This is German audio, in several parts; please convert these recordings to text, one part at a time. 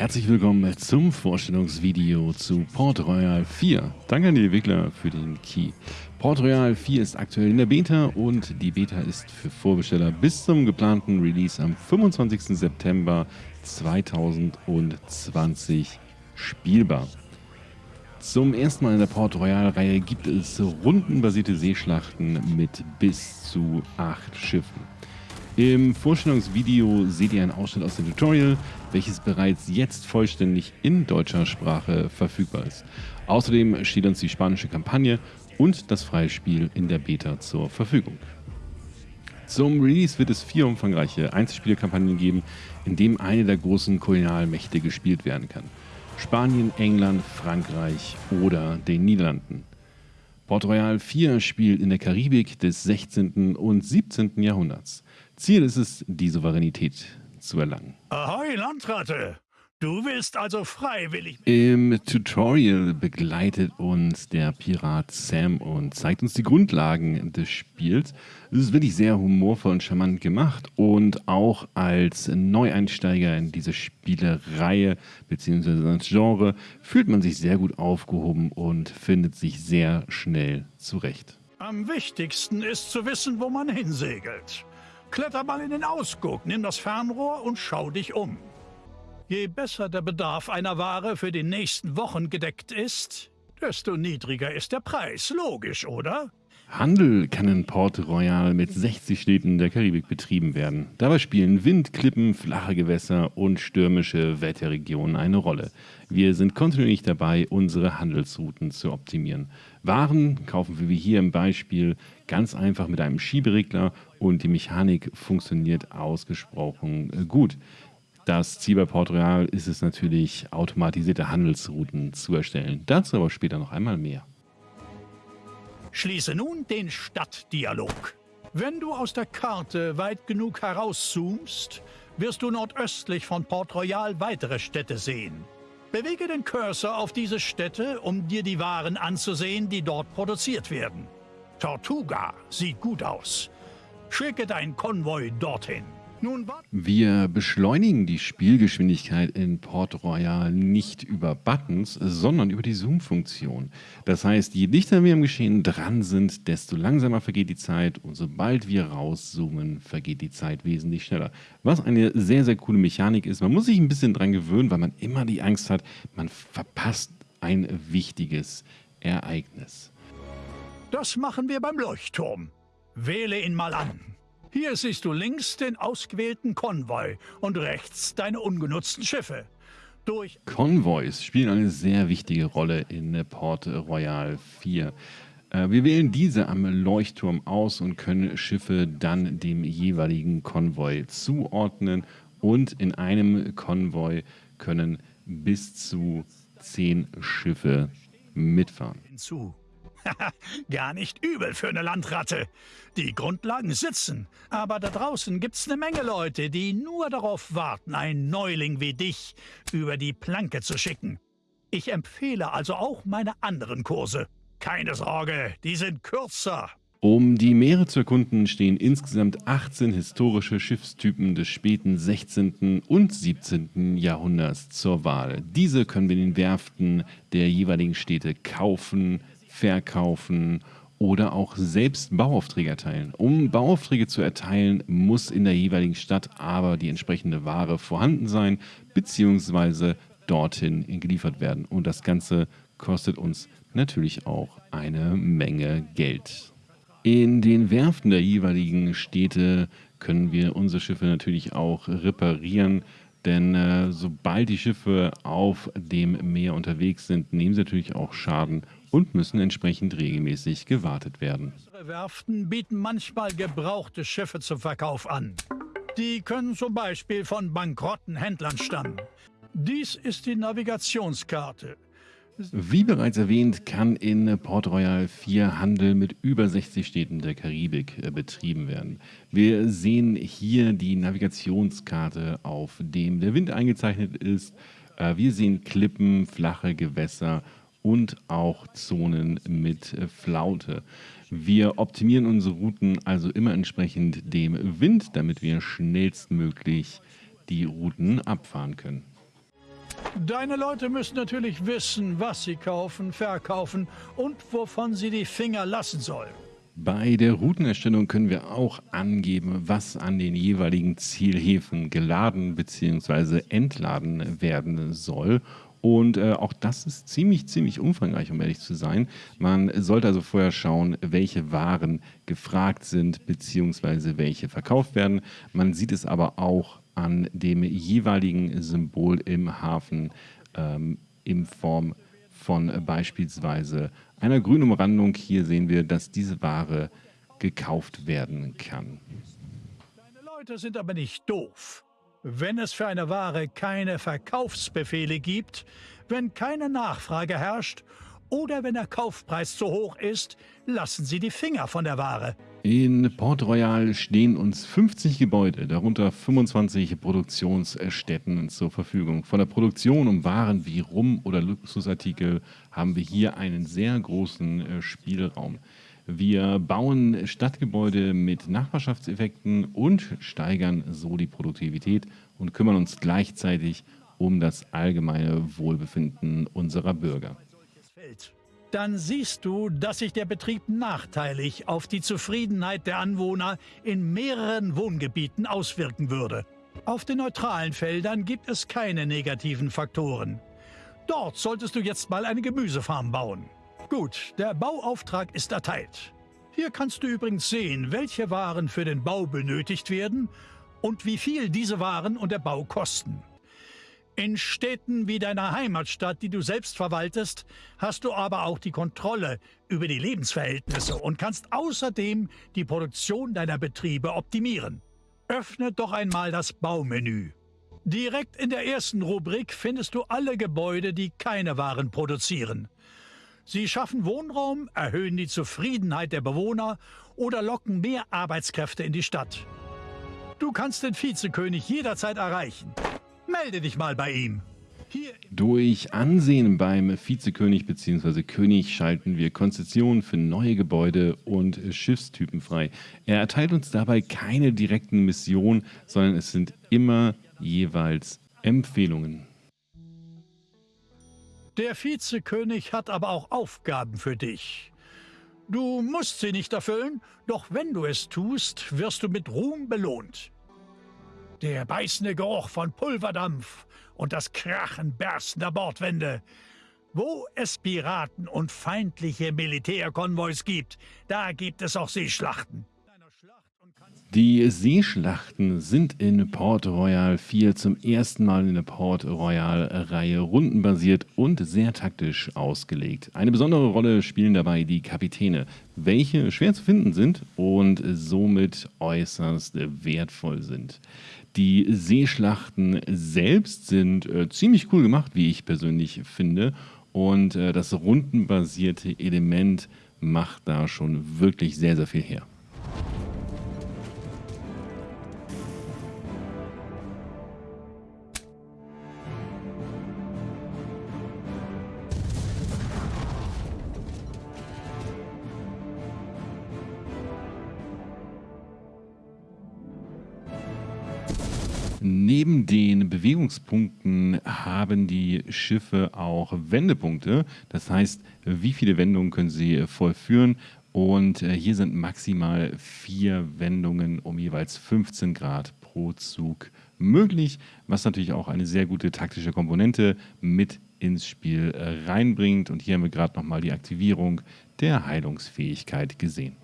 Herzlich willkommen zum Vorstellungsvideo zu Port Royal 4. Danke an die Entwickler für den Key. Port Royal 4 ist aktuell in der Beta und die Beta ist für Vorbesteller bis zum geplanten Release am 25. September 2020 spielbar. Zum ersten Mal in der Port Royal-Reihe gibt es rundenbasierte Seeschlachten mit bis zu acht Schiffen. Im Vorstellungsvideo seht ihr einen Ausschnitt aus dem Tutorial, welches bereits jetzt vollständig in deutscher Sprache verfügbar ist. Außerdem steht uns die spanische Kampagne und das freie Spiel in der Beta zur Verfügung. Zum Release wird es vier umfangreiche Einzelspielerkampagnen geben, in denen eine der großen Kolonialmächte gespielt werden kann. Spanien, England, Frankreich oder den Niederlanden. Port Royal 4 spielt in der Karibik des 16. und 17. Jahrhunderts. Ziel ist es, die Souveränität zu erlangen. Ahoi, Landratte! Du willst also freiwillig... Im Tutorial begleitet uns der Pirat Sam und zeigt uns die Grundlagen des Spiels. Es ist wirklich sehr humorvoll und charmant gemacht und auch als Neueinsteiger in diese Spielereihe bzw. das Genre fühlt man sich sehr gut aufgehoben und findet sich sehr schnell zurecht. Am wichtigsten ist zu wissen, wo man hinsegelt. Kletter mal in den Ausguck, nimm das Fernrohr und schau dich um. Je besser der Bedarf einer Ware für die nächsten Wochen gedeckt ist, desto niedriger ist der Preis. Logisch, oder? Handel kann in Port Royal mit 60 Städten der Karibik betrieben werden. Dabei spielen Wind, Klippen, flache Gewässer und stürmische Wetterregionen eine Rolle. Wir sind kontinuierlich dabei, unsere Handelsrouten zu optimieren. Waren kaufen wir wie hier im Beispiel ganz einfach mit einem Schieberegler und die Mechanik funktioniert ausgesprochen gut. Das Ziel bei Port Royal ist es natürlich, automatisierte Handelsrouten zu erstellen. Dazu aber später noch einmal mehr. Schließe nun den Stadtdialog. Wenn du aus der Karte weit genug herauszoomst, wirst du nordöstlich von Port Royal weitere Städte sehen. Bewege den Cursor auf diese Städte, um dir die Waren anzusehen, die dort produziert werden. Tortuga sieht gut aus. Schicke deinen Konvoi dorthin. Wir beschleunigen die Spielgeschwindigkeit in Port Royal nicht über Buttons, sondern über die Zoom-Funktion. Das heißt, je dichter wir im Geschehen dran sind, desto langsamer vergeht die Zeit und sobald wir rauszoomen, vergeht die Zeit wesentlich schneller. Was eine sehr, sehr coole Mechanik ist. Man muss sich ein bisschen dran gewöhnen, weil man immer die Angst hat, man verpasst ein wichtiges Ereignis. Das machen wir beim Leuchtturm. Wähle ihn mal an. Hier siehst du links den ausgewählten Konvoi und rechts deine ungenutzten Schiffe. Durch Konvois spielen eine sehr wichtige Rolle in Port Royal 4. Äh, wir wählen diese am Leuchtturm aus und können Schiffe dann dem jeweiligen Konvoi zuordnen und in einem Konvoi können bis zu zehn Schiffe mitfahren. Hinzu. Gar nicht übel für eine Landratte. Die Grundlagen sitzen, aber da draußen gibt's eine Menge Leute, die nur darauf warten, einen Neuling wie dich über die Planke zu schicken. Ich empfehle also auch meine anderen Kurse. Keine Sorge, die sind kürzer. Um die Meere zu erkunden, stehen insgesamt 18 historische Schiffstypen des späten 16. und 17. Jahrhunderts zur Wahl. Diese können wir in den Werften der jeweiligen Städte kaufen, verkaufen oder auch selbst Bauaufträge erteilen. Um Bauaufträge zu erteilen, muss in der jeweiligen Stadt aber die entsprechende Ware vorhanden sein bzw. dorthin geliefert werden. Und das Ganze kostet uns natürlich auch eine Menge Geld. In den Werften der jeweiligen Städte können wir unsere Schiffe natürlich auch reparieren, denn äh, sobald die Schiffe auf dem Meer unterwegs sind, nehmen sie natürlich auch Schaden und müssen entsprechend regelmäßig gewartet werden. Unsere Werften bieten manchmal gebrauchte Schiffe zum Verkauf an. Die können zum Beispiel von bankrotten Händlern stammen. Dies ist die Navigationskarte. Wie bereits erwähnt, kann in Port Royal 4 Handel mit über 60 Städten der Karibik äh, betrieben werden. Wir sehen hier die Navigationskarte, auf dem der Wind eingezeichnet ist. Äh, wir sehen Klippen, flache Gewässer und auch Zonen mit Flaute. Wir optimieren unsere Routen also immer entsprechend dem Wind, damit wir schnellstmöglich die Routen abfahren können. Deine Leute müssen natürlich wissen, was sie kaufen, verkaufen und wovon sie die Finger lassen sollen. Bei der Routenerstellung können wir auch angeben, was an den jeweiligen Zielhäfen geladen bzw. entladen werden soll. Und äh, auch das ist ziemlich, ziemlich umfangreich, um ehrlich zu sein. Man sollte also vorher schauen, welche Waren gefragt sind bzw. welche verkauft werden. Man sieht es aber auch an dem jeweiligen Symbol im Hafen ähm, in Form von beispielsweise einer grünen Umrandung. Hier sehen wir, dass diese Ware gekauft werden kann. Deine Leute sind aber nicht doof. Wenn es für eine Ware keine Verkaufsbefehle gibt, wenn keine Nachfrage herrscht oder wenn der Kaufpreis zu hoch ist, lassen Sie die Finger von der Ware. In Port Royal stehen uns 50 Gebäude, darunter 25 Produktionsstätten zur Verfügung. Von der Produktion um Waren wie Rum oder Luxusartikel haben wir hier einen sehr großen äh, Spielraum. Wir bauen Stadtgebäude mit Nachbarschaftseffekten und steigern so die Produktivität und kümmern uns gleichzeitig um das allgemeine Wohlbefinden unserer Bürger dann siehst du, dass sich der Betrieb nachteilig auf die Zufriedenheit der Anwohner in mehreren Wohngebieten auswirken würde. Auf den neutralen Feldern gibt es keine negativen Faktoren. Dort solltest du jetzt mal eine Gemüsefarm bauen. Gut, der Bauauftrag ist erteilt. Hier kannst du übrigens sehen, welche Waren für den Bau benötigt werden und wie viel diese Waren und der Bau kosten. In Städten wie deiner Heimatstadt, die du selbst verwaltest, hast du aber auch die Kontrolle über die Lebensverhältnisse und kannst außerdem die Produktion deiner Betriebe optimieren. Öffne doch einmal das Baumenü. Direkt in der ersten Rubrik findest du alle Gebäude, die keine Waren produzieren. Sie schaffen Wohnraum, erhöhen die Zufriedenheit der Bewohner oder locken mehr Arbeitskräfte in die Stadt. Du kannst den Vizekönig jederzeit erreichen. Melde dich mal bei ihm. Durch Ansehen beim Vizekönig bzw. König schalten wir Konzessionen für neue Gebäude und Schiffstypen frei. Er erteilt uns dabei keine direkten Missionen, sondern es sind immer jeweils Empfehlungen. Der Vizekönig hat aber auch Aufgaben für dich. Du musst sie nicht erfüllen, doch wenn du es tust, wirst du mit Ruhm belohnt. Der beißende Geruch von Pulverdampf und das Krachen berstender Bordwände. Wo es Piraten und feindliche Militärkonvois gibt, da gibt es auch Seeschlachten. Die Seeschlachten sind in Port Royal 4 zum ersten Mal in der Port Royal-Reihe rundenbasiert und sehr taktisch ausgelegt. Eine besondere Rolle spielen dabei die Kapitäne, welche schwer zu finden sind und somit äußerst wertvoll sind. Die Seeschlachten selbst sind äh, ziemlich cool gemacht, wie ich persönlich finde. Und äh, das rundenbasierte Element macht da schon wirklich sehr, sehr viel her. Neben den Bewegungspunkten haben die Schiffe auch Wendepunkte. Das heißt, wie viele Wendungen können sie vollführen? Und äh, hier sind maximal vier Wendungen um jeweils 15 Grad pro Zug möglich, was natürlich auch eine sehr gute taktische Komponente mit ins Spiel äh, reinbringt. Und hier haben wir gerade nochmal die Aktivierung der Heilungsfähigkeit gesehen.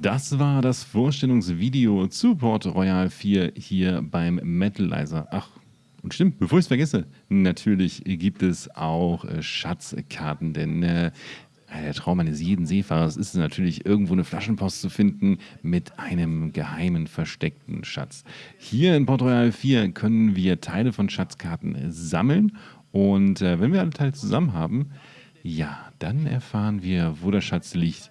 Das war das Vorstellungsvideo zu Port Royal 4 hier beim Metalizer. Ach, und stimmt, bevor ich es vergesse, natürlich gibt es auch äh, Schatzkarten, denn äh, der Traum eines jeden Seefahrers ist es natürlich, irgendwo eine Flaschenpost zu finden mit einem geheimen, versteckten Schatz. Hier in Port Royal 4 können wir Teile von Schatzkarten sammeln und äh, wenn wir alle Teile zusammen haben, ja, dann erfahren wir, wo der Schatz liegt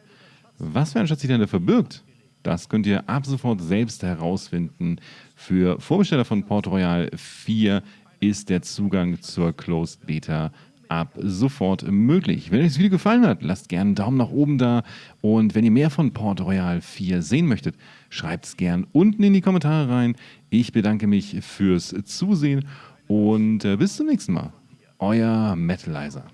was für ein Schatz sich denn da verbirgt, das könnt ihr ab sofort selbst herausfinden. Für Vorbesteller von Port Royal 4 ist der Zugang zur Closed Beta ab sofort möglich. Wenn euch das Video gefallen hat, lasst gerne einen Daumen nach oben da und wenn ihr mehr von Port Royal 4 sehen möchtet, schreibt es gerne unten in die Kommentare rein. Ich bedanke mich fürs Zusehen und äh, bis zum nächsten Mal. Euer Metalizer.